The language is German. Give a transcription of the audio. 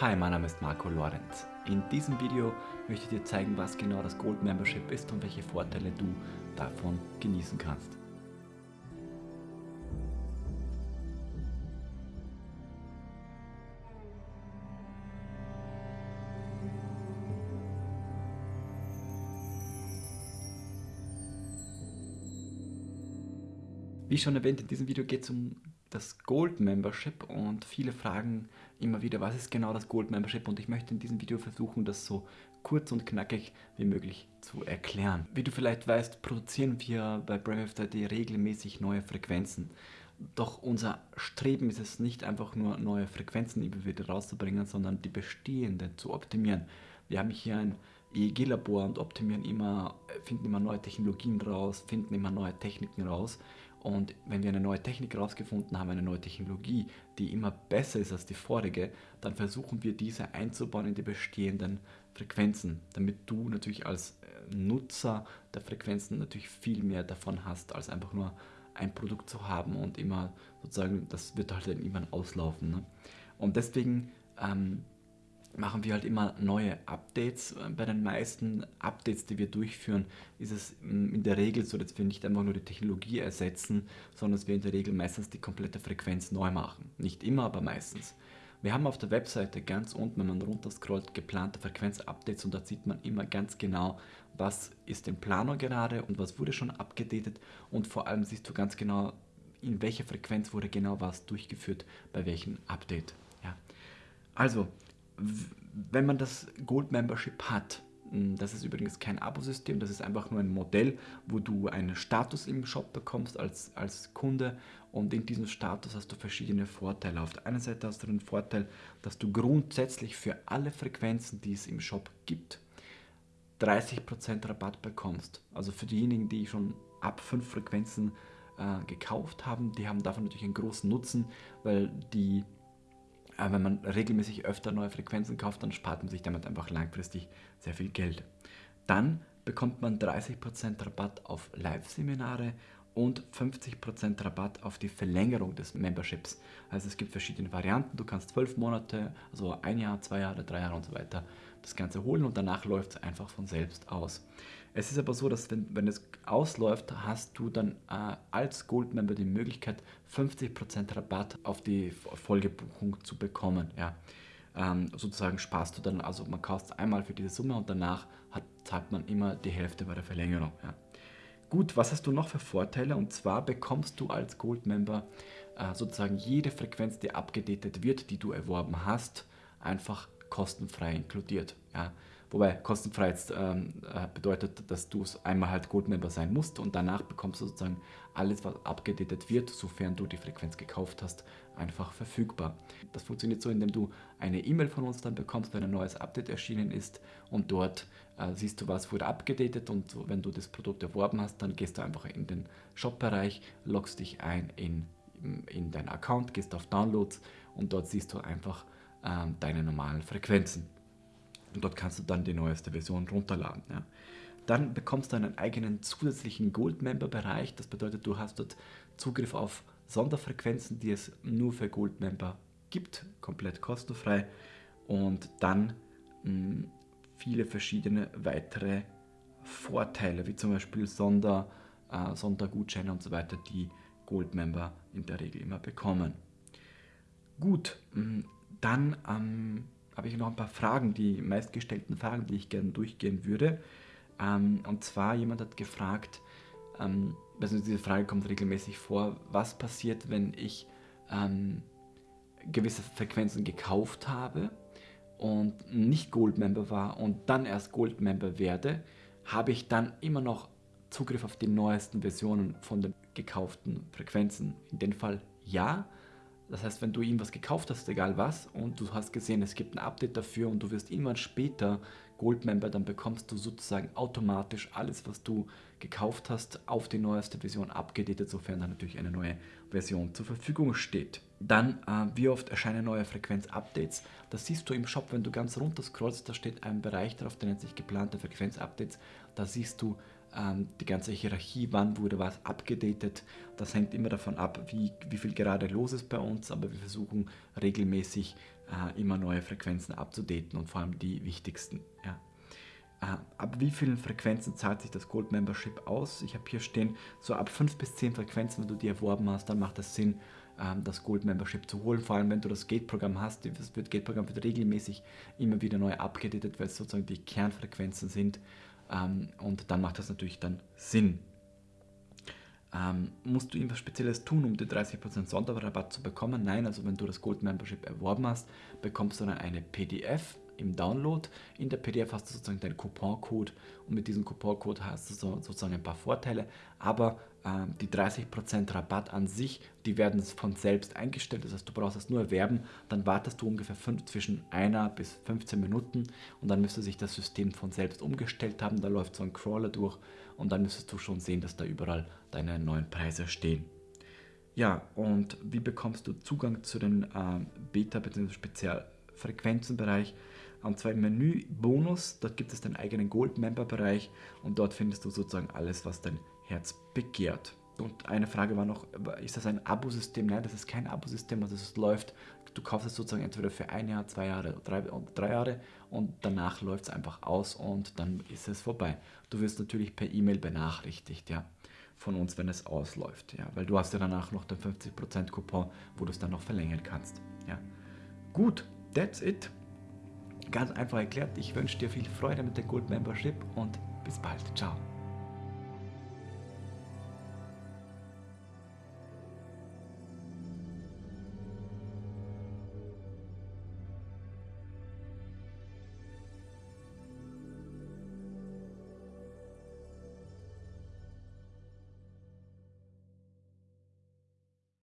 Hi, mein Name ist Marco Lorenz. In diesem Video möchte ich dir zeigen, was genau das Gold Membership ist und welche Vorteile du davon genießen kannst. Wie schon erwähnt, in diesem Video geht es um das Gold Membership und viele fragen immer wieder, was ist genau das Gold Membership und ich möchte in diesem Video versuchen, das so kurz und knackig wie möglich zu erklären. Wie du vielleicht weißt, produzieren wir bei BraveFD regelmäßig neue Frequenzen. Doch unser Streben ist es nicht einfach nur neue Frequenzen immer wieder rauszubringen, sondern die bestehenden zu optimieren. Wir haben hier ein EEG-Labor und optimieren immer, finden immer neue Technologien raus, finden immer neue Techniken raus und wenn wir eine neue Technik herausgefunden haben, eine neue Technologie, die immer besser ist als die vorige, dann versuchen wir diese einzubauen in die bestehenden Frequenzen, damit du natürlich als äh, Nutzer der Frequenzen natürlich viel mehr davon hast, als einfach nur ein Produkt zu haben und immer sozusagen, das wird halt dann irgendwann auslaufen. Ne? Und deswegen ähm, machen wir halt immer neue Updates. Bei den meisten Updates, die wir durchführen, ist es mm, in der Regel so, dass wir nicht einfach nur die Technologie ersetzen, sondern dass wir in der Regel meistens die komplette Frequenz neu machen. Nicht immer, aber meistens. Wir haben auf der Webseite ganz unten, wenn man runterscrollt, geplante Frequenz-Updates und da sieht man immer ganz genau, was ist im Planung gerade und was wurde schon abgedatet und vor allem siehst du ganz genau, in welcher Frequenz wurde genau was durchgeführt, bei welchem Update. Ja. Also, wenn man das Gold Membership hat, hm, das ist übrigens kein Abosystem, das ist einfach nur ein Modell, wo du einen Status im Shop bekommst als, als Kunde und in diesem Status hast du verschiedene Vorteile. Auf der einen Seite hast du den Vorteil, dass du grundsätzlich für alle Frequenzen, die es im Shop gibt, 30% Rabatt bekommst. Also für diejenigen, die schon ab 5 Frequenzen äh, gekauft haben, die haben davon natürlich einen großen Nutzen, weil die aber wenn man regelmäßig öfter neue Frequenzen kauft, dann spart man sich damit einfach langfristig sehr viel Geld. Dann bekommt man 30% Rabatt auf Live-Seminare und 50% Rabatt auf die Verlängerung des Memberships. Also es gibt verschiedene Varianten. Du kannst 12 Monate, also ein Jahr, zwei Jahre, drei Jahre und so weiter das Ganze holen und danach läuft es einfach von selbst aus. Es ist aber so, dass wenn, wenn es ausläuft, hast du dann äh, als Goldmember die Möglichkeit 50% Rabatt auf die Folgebuchung zu bekommen. Ja. Ähm, sozusagen sparst du dann, also man kauft einmal für diese Summe und danach hat, zahlt man immer die Hälfte bei der Verlängerung. Ja. Gut, was hast du noch für Vorteile? Und zwar bekommst du als Goldmember äh, sozusagen jede Frequenz, die abgedatet wird, die du erworben hast, einfach kostenfrei inkludiert. Ja. Wobei kostenfrei jetzt ähm, äh, bedeutet, dass du es einmal halt Goldmember sein musst und danach bekommst du sozusagen alles, was abgedatet wird, sofern du die Frequenz gekauft hast, einfach verfügbar. Das funktioniert so, indem du eine E-Mail von uns dann bekommst, wenn ein neues Update erschienen ist und dort äh, siehst du, was wurde abgedatet und wenn du das Produkt erworben hast, dann gehst du einfach in den Shop-Bereich, loggst dich ein in, in deinen Account, gehst auf Downloads und dort siehst du einfach ähm, deine normalen Frequenzen. Und dort kannst du dann die neueste Version runterladen. Ja. Dann bekommst du einen eigenen zusätzlichen Gold-Member-Bereich. Das bedeutet, du hast dort Zugriff auf Sonderfrequenzen, die es nur für Gold-Member gibt, komplett kostenfrei. Und dann mh, hm, viele verschiedene weitere Vorteile, wie zum Beispiel Sonder, äh, Sondergutscheine und so weiter, die Gold-Member in der Regel immer bekommen. Gut, hm, dann ähm, habe ich noch ein paar Fragen, die meistgestellten Fragen, die ich gerne durchgehen würde. Ähm, und zwar, jemand hat gefragt, ähm, also diese Frage kommt regelmäßig vor, was passiert, wenn ich ähm, gewisse Frequenzen gekauft habe und nicht Gold-Member war und dann erst Gold-Member werde, habe ich dann immer noch Zugriff auf die neuesten Versionen von den gekauften Frequenzen? In dem Fall ja, das heißt, wenn du irgendwas gekauft hast, egal was, und du hast gesehen, es gibt ein Update dafür und du wirst irgendwann später Gold-Member, dann bekommst du sozusagen automatisch alles, was du gekauft hast, auf die neueste Version abgedatet, sofern dann natürlich eine neue Version zur Verfügung steht. Dann, äh, wie oft erscheinen neue Frequenz-Updates? Das siehst du im Shop, wenn du ganz runter scrollst, da steht ein Bereich drauf, der nennt sich geplante Frequenz-Updates. Da siehst du die ganze Hierarchie, wann wurde was abgedatet. Das hängt immer davon ab, wie, wie viel gerade los ist bei uns, aber wir versuchen regelmäßig äh, immer neue Frequenzen abzudaten und vor allem die wichtigsten. Ja. Äh, ab wie vielen Frequenzen zahlt sich das Gold Membership aus? Ich habe hier stehen, so ab 5 bis 10 Frequenzen, wenn du die erworben hast, dann macht es Sinn, ähm, das Gold Membership zu holen. Vor allem, wenn du das Gate-Programm hast. Das Gate-Programm wird regelmäßig immer wieder neu abgedatet, weil es sozusagen die Kernfrequenzen sind. Ähm, und dann macht das natürlich dann Sinn. Ähm, musst du irgendwas Spezielles tun, um den 30% Sonderrabatt zu bekommen? Nein, also wenn du das Gold Membership erworben hast, bekommst du dann eine PDF im Download. In der PDF hast du sozusagen deinen Couponcode und mit diesem Couponcode hast du so, sozusagen ein paar Vorteile, aber die 30% Rabatt an sich, die werden von selbst eingestellt, das heißt du brauchst es nur erwerben, dann wartest du ungefähr fünf, zwischen einer bis 15 Minuten und dann müsste sich das System von selbst umgestellt haben, da läuft so ein Crawler durch und dann müsstest du schon sehen, dass da überall deine neuen Preise stehen. Ja, und wie bekommst du Zugang zu den äh, Beta- bzw. Spezialfrequenzenbereich? Und zwar Menü Bonus, dort gibt es den eigenen Gold-Member-Bereich und dort findest du sozusagen alles, was dein Herz begehrt. Und eine Frage war noch, ist das ein Abosystem? Nein, das ist kein Abosystem, also es läuft, du kaufst es sozusagen entweder für ein Jahr, zwei Jahre drei, drei Jahre und danach läuft es einfach aus und dann ist es vorbei. Du wirst natürlich per E-Mail benachrichtigt, ja, von uns, wenn es ausläuft, ja, weil du hast ja danach noch den 50% Coupon, wo du es dann noch verlängern kannst, ja. Gut, that's it. Ganz einfach erklärt, ich wünsche dir viel Freude mit der Gold Membership und bis bald. Ciao.